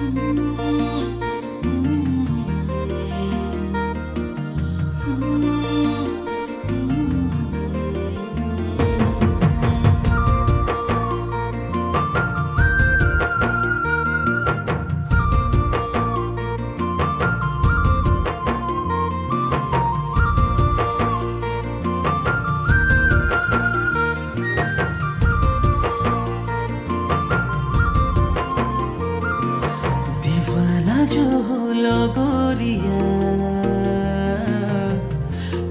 Música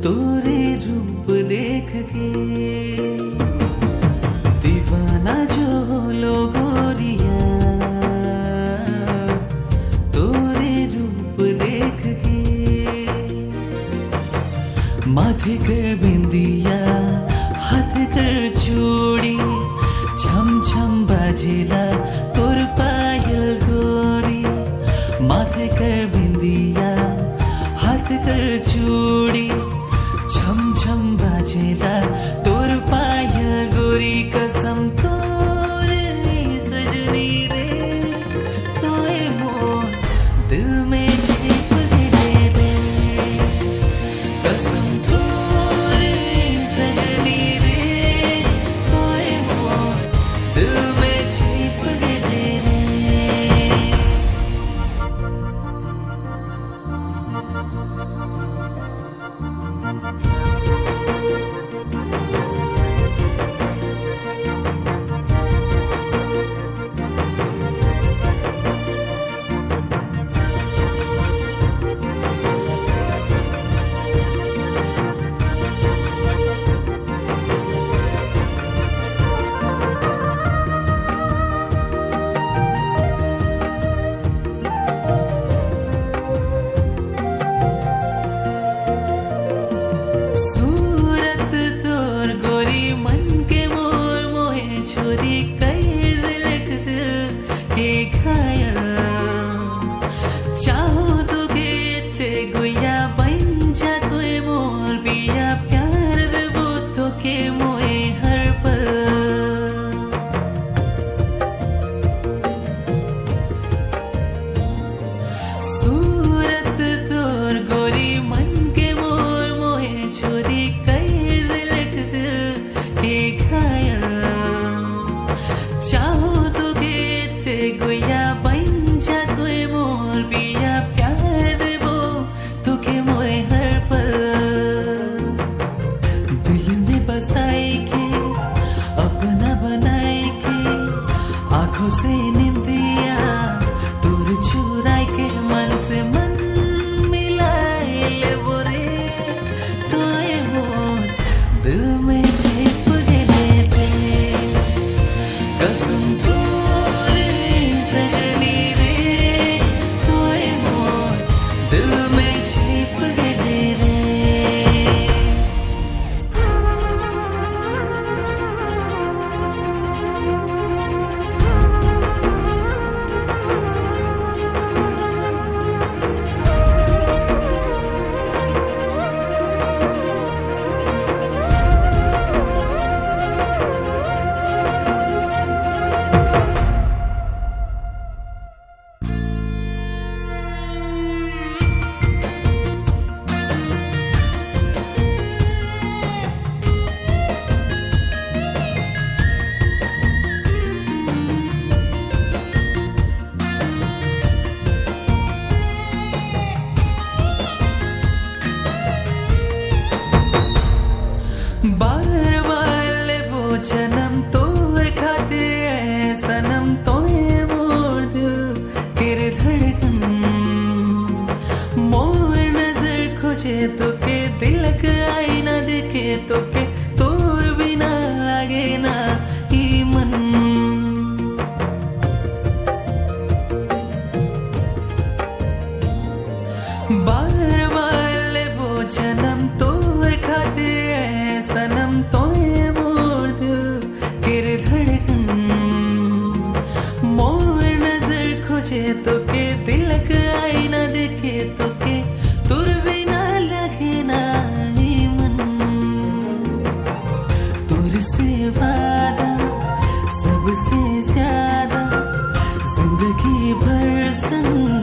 तोरे रूप देख के दीवाना जो लो तोरे रूप देख के माथे कर बिंदिया, हाथ कर चूड़ी झमझम छम बाजिला 받을 줄이 점점 바지다. দিয়া তোর ছুরাইকে মানছে মান तो तोर बिना लागे ना ही मन बार बार ले वो तोर खातिर सनम तो मोर दिल धड़कन मोर नज़र खोजे तो वादा सबसे ज़्यादा ज़िंदगी भर संग